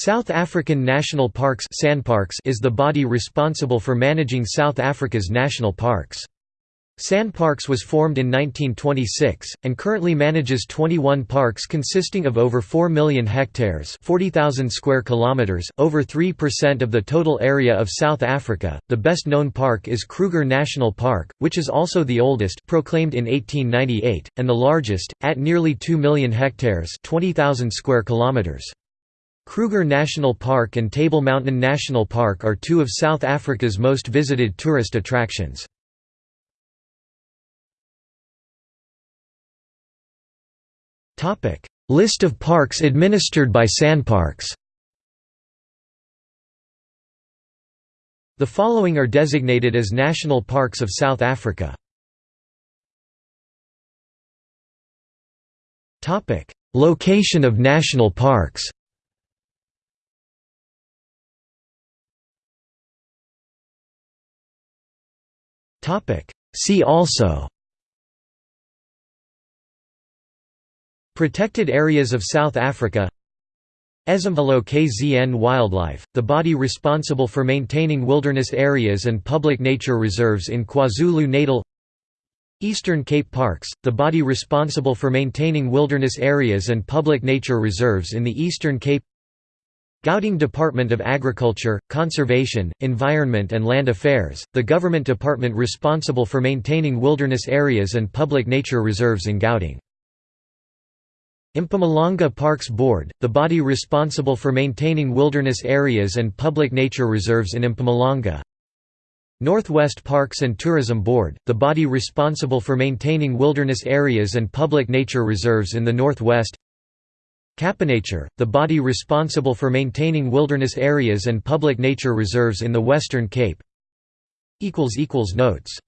South African National Parks is the body responsible for managing South Africa's national parks. SANParks was formed in 1926, and currently manages 21 parks consisting of over 4 million hectares 40,000 square kilometers, over 3% of the total area of South Africa. The best known park is Kruger National Park, which is also the oldest proclaimed in 1898, and the largest, at nearly 2 million hectares 20,000 square kilometers. Kruger National Park and Table Mountain National Park are two of South Africa's most visited tourist attractions. List of parks administered by SANParks The following are designated as national parks of South Africa. Location of national parks See also. Protected areas of South Africa. Ezemvelo KZN Wildlife, the body responsible for maintaining wilderness areas and public nature reserves in KwaZulu-Natal Eastern Cape Parks, the body responsible for maintaining wilderness areas and public nature reserves in the Eastern Cape Gauteng Department of Agriculture, Conservation, Environment and Land Affairs, the government department responsible for maintaining wilderness areas and public nature reserves in Gauteng. Mpumalanga Parks Board, the body responsible for maintaining wilderness areas and public nature reserves in Mpumalanga. Northwest Parks and Tourism Board, the body responsible for maintaining wilderness areas and public nature reserves in the Northwest. CapeNature, the body responsible for maintaining wilderness areas and public nature reserves in the Western Cape. Notes